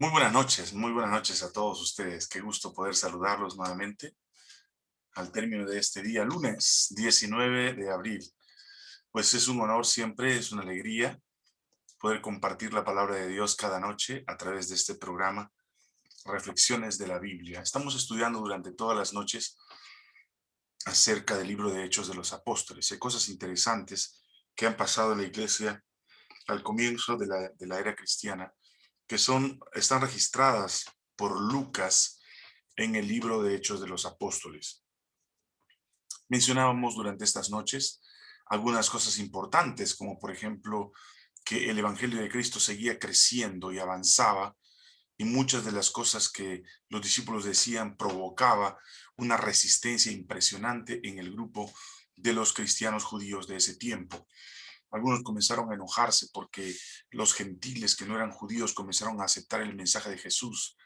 Muy buenas noches, muy buenas noches a todos ustedes. Qué gusto poder saludarlos nuevamente al término de este día, lunes 19 de abril. Pues es un honor siempre, es una alegría poder compartir la palabra de Dios cada noche a través de este programa, Reflexiones de la Biblia. Estamos estudiando durante todas las noches acerca del libro de Hechos de los Apóstoles. Hay cosas interesantes que han pasado en la iglesia al comienzo de la, de la era cristiana que son, están registradas por Lucas en el libro de Hechos de los Apóstoles. Mencionábamos durante estas noches algunas cosas importantes, como por ejemplo que el Evangelio de Cristo seguía creciendo y avanzaba, y muchas de las cosas que los discípulos decían provocaba una resistencia impresionante en el grupo de los cristianos judíos de ese tiempo. Algunos comenzaron a enojarse porque los gentiles que no eran judíos comenzaron a aceptar el mensaje de Jesús.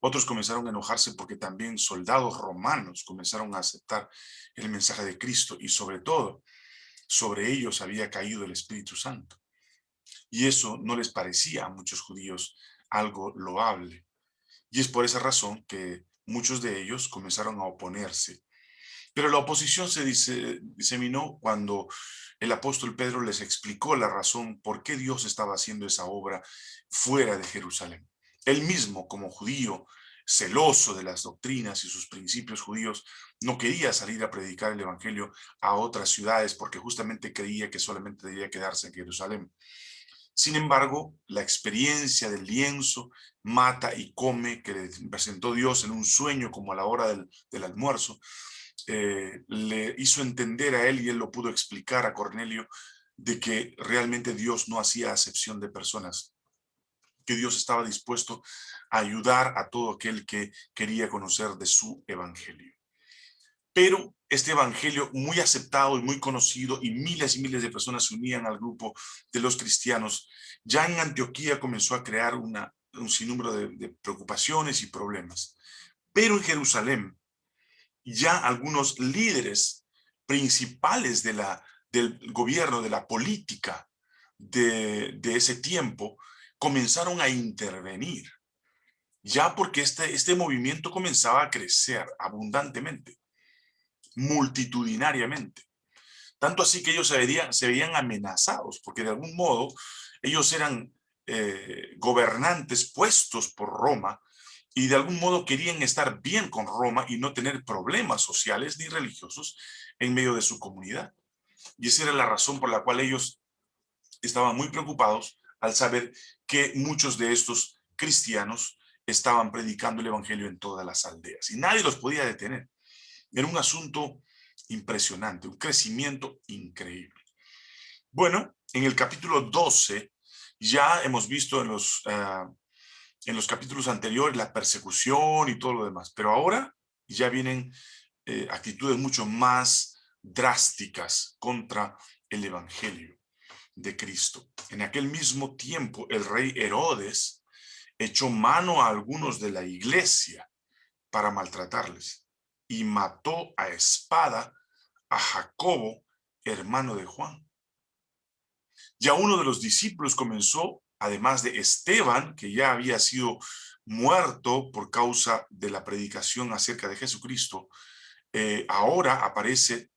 Otros comenzaron a enojarse porque también soldados romanos comenzaron a aceptar el mensaje de Cristo y sobre todo, sobre ellos había caído el Espíritu Santo. Y eso no les parecía a muchos judíos algo loable. Y es por esa razón que muchos de ellos comenzaron a oponerse. Pero la oposición se diseminó cuando el apóstol Pedro les explicó la razón por qué Dios estaba haciendo esa obra fuera de Jerusalén. Él mismo, como judío, celoso de las doctrinas y sus principios judíos, no quería salir a predicar el evangelio a otras ciudades porque justamente creía que solamente debía quedarse en Jerusalén. Sin embargo, la experiencia del lienzo, mata y come, que le presentó Dios en un sueño como a la hora del, almuerzo, eh, le hizo entender a él y él lo pudo explicar a Cornelio de que realmente Dios no hacía acepción de personas, que Dios estaba dispuesto a ayudar a todo aquel que quería conocer de su evangelio. Pero este evangelio muy aceptado y muy conocido y miles y miles de personas se unían al grupo de los cristianos, ya en Antioquía comenzó a crear un sinnúmero de, preocupaciones y problemas. Pero en Jerusalén, ya algunos líderes principales del gobierno, de la política de, de ese tiempo, comenzaron a intervenir. Ya porque este, este movimiento comenzaba a crecer abundantemente, multitudinariamente. Tanto así que ellos se veían, se veían amenazados, porque de algún modo ellos eran eh, gobernantes puestos por Roma y de algún modo querían estar bien con Roma y no tener problemas sociales ni religiosos en medio de su comunidad. Y esa era la razón por la cual ellos estaban muy preocupados al saber que muchos de estos cristianos estaban predicando el evangelio en todas las aldeas y nadie los podía detener. Era un asunto impresionante, un crecimiento increíble. Bueno, en el capítulo 12 ya hemos visto en los ah, en los capítulos anteriores, la persecución y todo lo demás. Pero ahora ya vienen eh, actitudes mucho más drásticas contra el evangelio de Cristo. En aquel mismo tiempo, el rey Herodes echó mano a algunos de la iglesia para maltratarles y mató a espada a Jacobo, hermano de Juan. Ya uno de los discípulos comenzó además de Esteban, que ya había sido muerto por causa de la predicación acerca de Jesucristo, eh, ahora aparece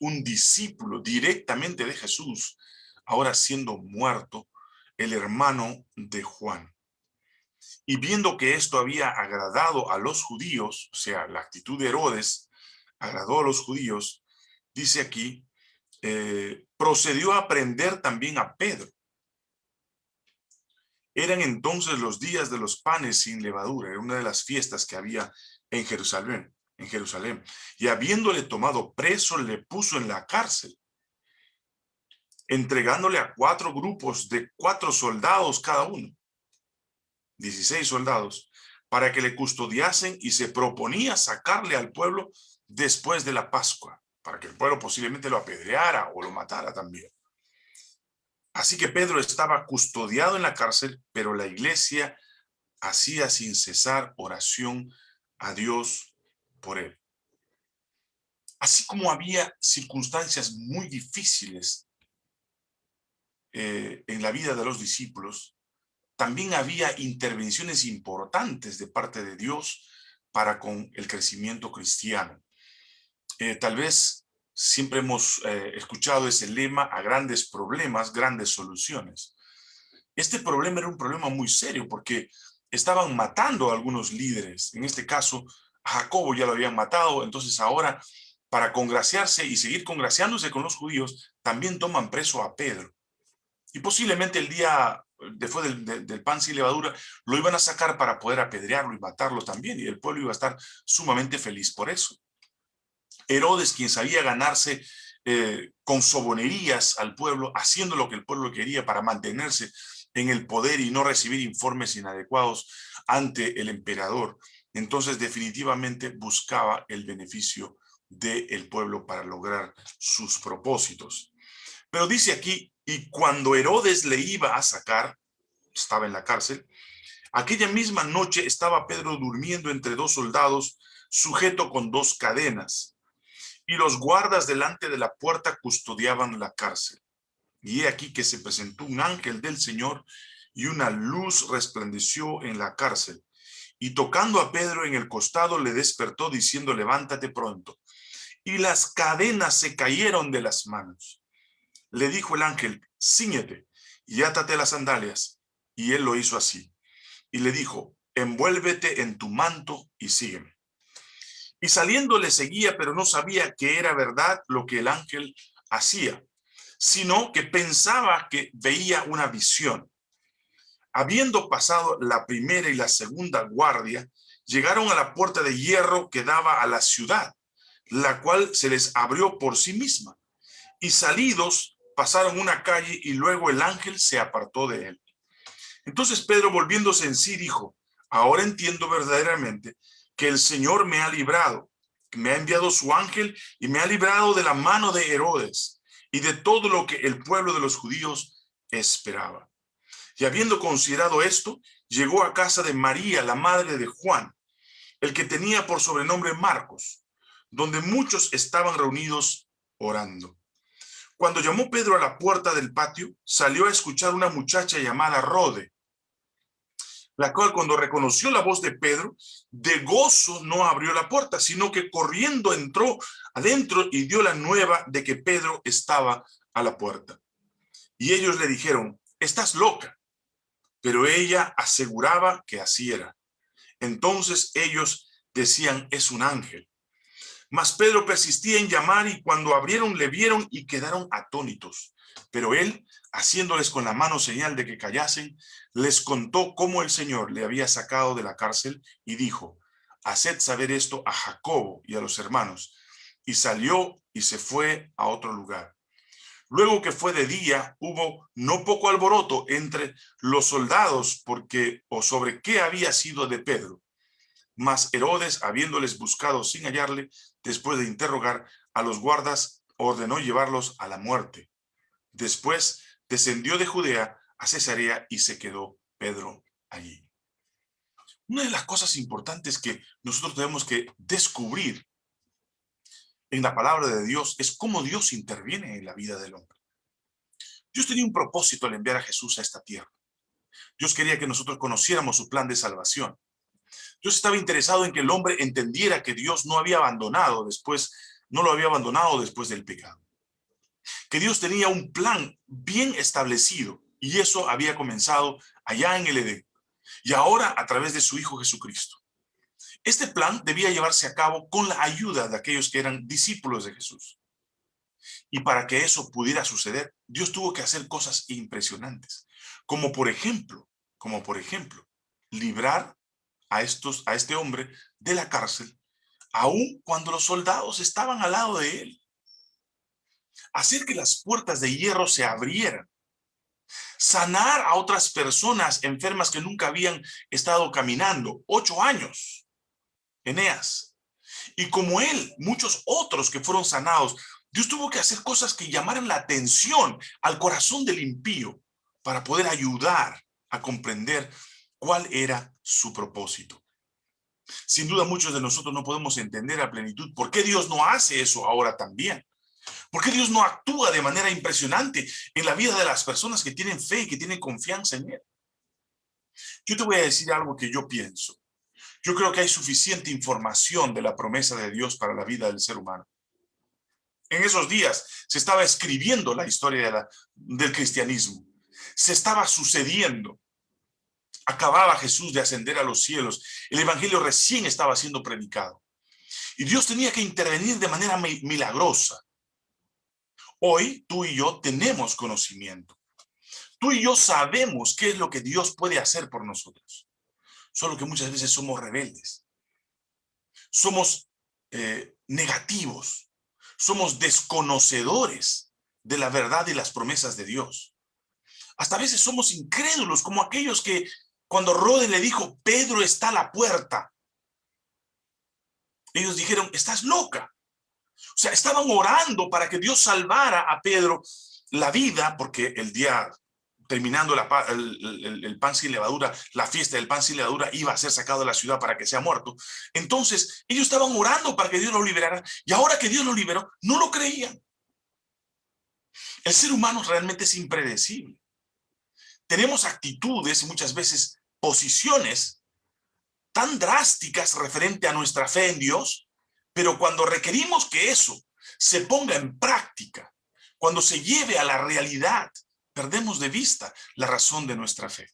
un discípulo directamente de Jesús, ahora siendo muerto, el hermano de Juan. Y viendo que esto había agradado a los judíos, o sea, la actitud de Herodes agradó a los judíos, dice aquí, eh, procedió a aprender también a Pedro eran entonces los días de los panes sin levadura, era una de las fiestas que había en Jerusalén, en Jerusalén. Y habiéndole tomado preso, le puso en la cárcel, entregándole a cuatro grupos de cuatro soldados cada uno, 16 soldados, para que le custodiasen y se proponía sacarle al pueblo después de la Pascua, para que el pueblo posiblemente lo apedreara o lo matara también. Así que Pedro estaba custodiado en la cárcel, pero la iglesia hacía sin cesar oración a Dios por él. Así como había circunstancias muy difíciles eh, en la vida de los discípulos, también había intervenciones importantes de parte de Dios para con el crecimiento cristiano. Eh, tal vez siempre hemos eh, escuchado ese lema a grandes problemas, grandes soluciones. Este problema era un problema muy serio porque estaban matando a algunos líderes. En este caso, a Jacobo ya lo habían matado, entonces ahora para congraciarse y seguir congraciándose con los judíos, también toman preso a Pedro. Y posiblemente el día después del, del, pan sin levadura, lo iban a sacar para poder apedrearlo y matarlo también, y el pueblo iba a estar sumamente feliz por eso. Herodes, quien sabía ganarse eh, con sobonerías al pueblo, haciendo lo que el pueblo quería para mantenerse en el poder y no recibir informes inadecuados ante el emperador. Entonces definitivamente buscaba el beneficio del pueblo para lograr sus propósitos. Pero dice aquí, y cuando Herodes le iba a sacar, estaba en la cárcel, aquella misma noche estaba Pedro durmiendo entre dos soldados, sujeto con dos cadenas y los guardas delante de la puerta custodiaban la cárcel. Y he aquí que se presentó un ángel del Señor y una luz resplandeció en la cárcel. Y tocando a Pedro en el costado le despertó diciendo, levántate pronto. Y las cadenas se cayeron de las manos. Le dijo el ángel, ciñete y átate las sandalias. Y él lo hizo así. Y le dijo, envuélvete en tu manto y sígueme. Y saliendo le seguía, pero no sabía que era verdad lo que el ángel hacía, sino que pensaba que veía una visión. Habiendo pasado la primera y la segunda guardia, llegaron a la puerta de hierro que daba a la ciudad, la cual se les abrió por sí misma. Y salidos pasaron una calle y luego el ángel se apartó de él. Entonces Pedro volviéndose en sí dijo, ahora entiendo verdaderamente que el Señor me ha librado, me ha enviado su ángel y me ha librado de la mano de Herodes y de todo lo que el pueblo de los judíos esperaba. Y habiendo considerado esto, llegó a casa de María, la madre de Juan, el que tenía por sobrenombre Marcos, donde muchos estaban reunidos orando. Cuando llamó Pedro a la puerta del patio, salió a escuchar una muchacha llamada Rode, la cual cuando reconoció la voz de Pedro, de gozo no abrió la puerta, sino que corriendo entró adentro y dio la nueva de que Pedro estaba a la puerta. Y ellos le dijeron, estás loca. Pero ella aseguraba que así era. Entonces ellos decían, es un ángel. Mas Pedro persistía en llamar y cuando abrieron le vieron y quedaron atónitos. Pero él, haciéndoles con la mano señal de que callasen, les contó cómo el Señor le había sacado de la cárcel y dijo, haced saber esto a Jacobo y a los hermanos. Y salió y se fue a otro lugar. Luego que fue de día, hubo no poco alboroto entre los soldados porque o sobre qué había sido de Pedro. Mas Herodes, habiéndoles buscado sin hallarle, después de interrogar a los guardas, ordenó llevarlos a la muerte. Después descendió de Judea a Cesarea y se quedó Pedro allí. Una de las cosas importantes que nosotros tenemos que descubrir en la palabra de Dios es cómo Dios interviene en la vida del hombre. Dios tenía un propósito al enviar a Jesús a esta tierra. Dios quería que nosotros conociéramos su plan de salvación. Dios estaba interesado en que el hombre entendiera que Dios no había abandonado después, no lo había abandonado después del pecado. Que Dios tenía un plan bien establecido y eso había comenzado allá en el Edén. Y ahora a través de su Hijo Jesucristo. Este plan debía llevarse a cabo con la ayuda de aquellos que eran discípulos de Jesús. Y para que eso pudiera suceder, Dios tuvo que hacer cosas impresionantes. Como por ejemplo, como por ejemplo, librar a, estos, a este hombre de la cárcel, aun cuando los soldados estaban al lado de él. Hacer que las puertas de hierro se abrieran sanar a otras personas enfermas que nunca habían estado caminando, ocho años, Eneas. Y como él, muchos otros que fueron sanados, Dios tuvo que hacer cosas que llamaran la atención al corazón del impío para poder ayudar a comprender cuál era su propósito. Sin duda muchos de nosotros no podemos entender a plenitud por qué Dios no hace eso ahora también. ¿Por qué Dios no actúa de manera impresionante en la vida de las personas que tienen fe y que tienen confianza en Él? Yo te voy a decir algo que yo pienso. Yo creo que hay suficiente información de la promesa de Dios para la vida del ser humano. En esos días se estaba escribiendo la historia del cristianismo. Se estaba sucediendo. Acababa Jesús de ascender a los cielos. El evangelio recién estaba siendo predicado. Y Dios tenía que intervenir de manera milagrosa. Hoy tú y yo tenemos conocimiento. Tú y yo sabemos qué es lo que Dios puede hacer por nosotros. Solo que muchas veces somos rebeldes. Somos eh, negativos. Somos desconocedores de la verdad y las promesas de Dios. Hasta a veces somos incrédulos, como aquellos que cuando Rode le dijo, Pedro está a la puerta, ellos dijeron, estás loca. O sea, estaban orando para que Dios salvara a Pedro la vida, porque el día terminando el, pan sin levadura, la fiesta del pan sin levadura iba a ser sacado de la ciudad para que sea muerto. Entonces, ellos estaban orando para que Dios lo liberara, y ahora que Dios lo liberó, no lo creían. El ser humano realmente es impredecible. Tenemos actitudes y muchas veces posiciones tan drásticas referente a nuestra fe en Dios, pero cuando requerimos que eso se ponga en práctica, cuando se lleve a la realidad, perdemos de vista la razón de nuestra fe.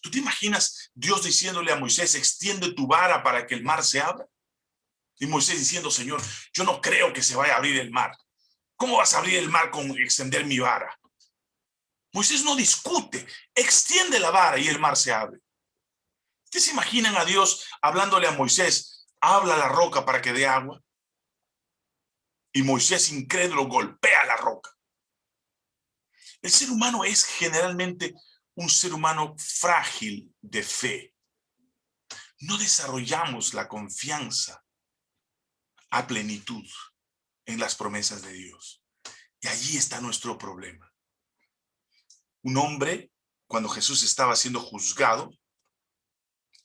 ¿Tú te imaginas Dios diciéndole a Moisés, extiende tu vara para que el mar se abra? Y Moisés diciendo, Señor, yo no creo que se vaya a abrir el mar. ¿Cómo vas a abrir el mar con extender mi vara? Moisés no discute, extiende la vara y el mar se abre. ¿Ustedes se imaginan a Dios hablándole a Moisés, habla la roca para que dé agua? Y Moisés incrédulo golpea la roca. El ser humano es generalmente un ser humano frágil de fe. No desarrollamos la confianza a plenitud en las promesas de Dios. Y allí está nuestro problema. Un hombre, cuando Jesús estaba siendo juzgado,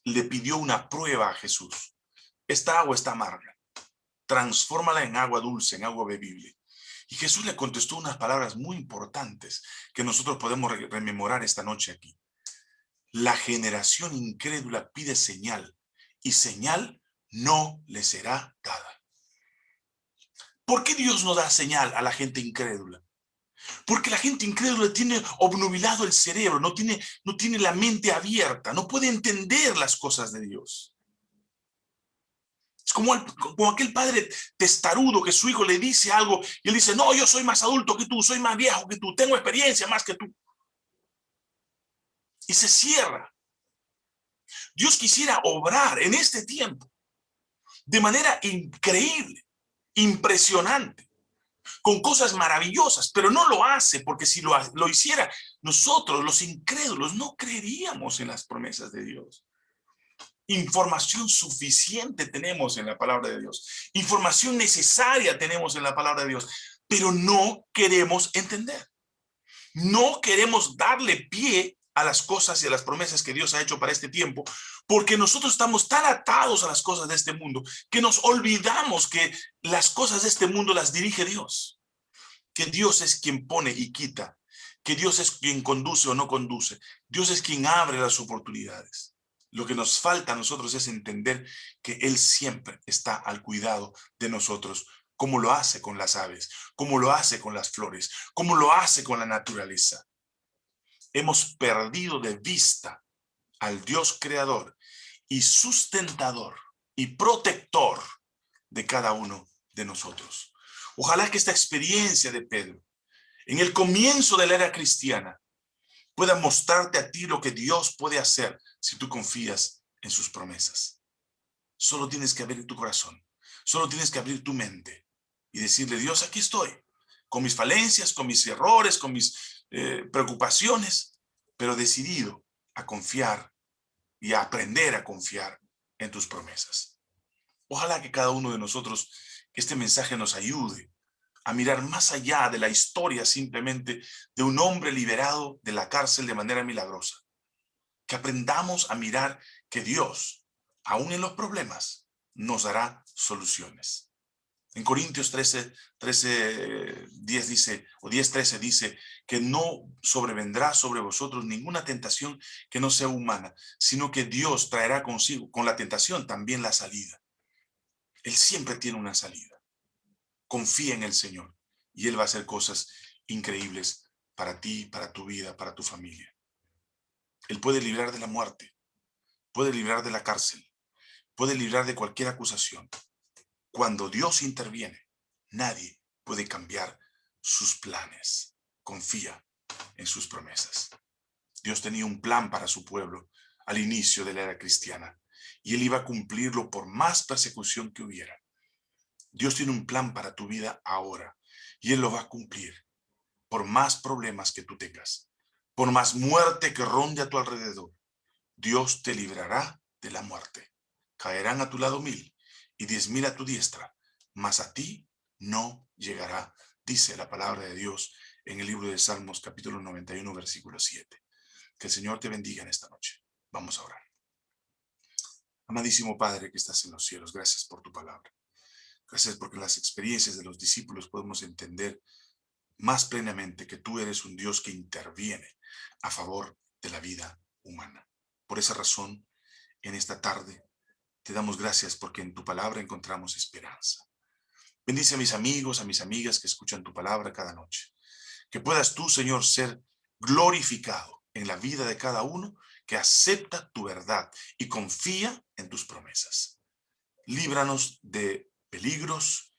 le pidió una prueba a Jesús. Esta agua está amarga. Transfórmala en agua dulce, en agua bebible. Y Jesús le contestó unas palabras muy importantes que nosotros podemos rememorar esta noche aquí. La generación incrédula pide señal y señal no le será dada. ¿Por qué Dios no da señal a la gente incrédula? Porque la gente incrédula tiene obnubilado el cerebro, no tiene, no tiene la mente abierta, no puede entender las cosas de Dios. Es como, como aquel padre testarudo que su hijo le dice algo y él dice, no, yo soy más adulto que tú, soy más viejo que tú, tengo experiencia más que tú. Y se cierra. Dios quisiera obrar en este tiempo de manera increíble, impresionante, con cosas maravillosas, pero no lo hace porque si lo, lo hiciera, nosotros los incrédulos no creeríamos en las promesas de Dios. Información suficiente tenemos en la palabra de Dios. Información necesaria tenemos en la palabra de Dios. Pero no queremos entender. No queremos darle pie a las cosas y a las promesas que Dios ha hecho para este tiempo, porque nosotros estamos tan atados a las cosas de este mundo que nos olvidamos que las cosas de este mundo las dirige Dios. Que Dios es quien pone y quita. Que Dios es quien conduce o no conduce. Dios es quien abre las oportunidades. Lo que nos falta a nosotros es entender que Él siempre está al cuidado de nosotros, como lo hace con las aves, como lo hace con las flores, como lo hace con la naturaleza. Hemos perdido de vista al Dios creador y sustentador y protector de cada uno de nosotros. Ojalá que esta experiencia de Pedro, en el comienzo de la era cristiana, pueda mostrarte a ti lo que Dios puede hacer si tú confías en sus promesas. Solo tienes que abrir tu corazón, solo tienes que abrir tu mente y decirle, Dios, aquí estoy, con mis falencias, con mis errores, con mis eh, preocupaciones, pero decidido a confiar y a aprender a confiar en tus promesas. Ojalá que cada uno de nosotros, este mensaje nos ayude a mirar más allá de la historia simplemente de un hombre liberado de la cárcel de manera milagrosa. Que aprendamos a mirar que Dios, aún en los problemas, nos dará soluciones. En Corintios 13, 13, 10 dice, o 10, 13 dice, que no sobrevendrá sobre vosotros ninguna tentación que no sea humana, sino que Dios traerá consigo, con la tentación, también la salida. Él siempre tiene una salida. Confía en el Señor y Él va a hacer cosas increíbles para ti, para tu vida, para tu familia. Él puede librar de la muerte, puede librar de la cárcel, puede librar de cualquier acusación. Cuando Dios interviene, nadie puede cambiar sus planes. Confía en sus promesas. Dios tenía un plan para su pueblo al inicio de la era cristiana y él iba a cumplirlo por más persecución que hubiera. Dios tiene un plan para tu vida ahora y él lo va a cumplir por más problemas que tú tengas, por más muerte que ronde a tu alrededor. Dios te librará de la muerte. Caerán a tu lado mil y diez mil a tu diestra, mas a ti no llegará, dice la palabra de Dios en el libro de Salmos capítulo 91 versículo 7. Que el Señor te bendiga en esta noche. Vamos a orar. Amadísimo Padre que estás en los cielos, gracias por tu palabra. Gracias porque las experiencias de los discípulos podemos entender más plenamente que tú eres un Dios que interviene a favor de la vida humana. Por esa razón, en esta tarde te damos gracias porque en tu palabra encontramos esperanza. Bendice a mis amigos, a mis amigas que escuchan tu palabra cada noche. Que puedas tú, Señor, ser glorificado en la vida de cada uno que acepta tu verdad y confía en tus promesas. Líbranos de peligros,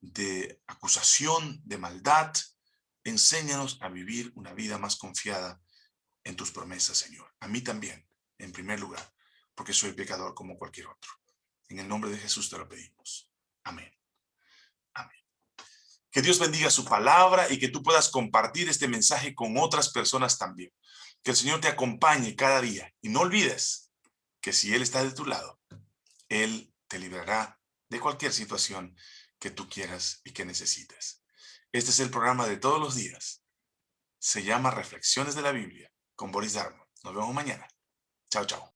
de acusación, de maldad. Enséñanos a vivir una vida más confiada en tus promesas, Señor. A mí también, en primer lugar porque soy pecador como cualquier otro. En el nombre de Jesús te lo pedimos. Amén. Amén. Que Dios bendiga su palabra y que tú puedas compartir este mensaje con otras personas también. Que el Señor te acompañe cada día. Y no olvides que si Él está de tu lado, Él te librará de cualquier situación que tú quieras y que necesites. Este es el programa de todos los días. Se llama Reflexiones de la Biblia con Boris Darmo. Nos vemos mañana. Chao, chao.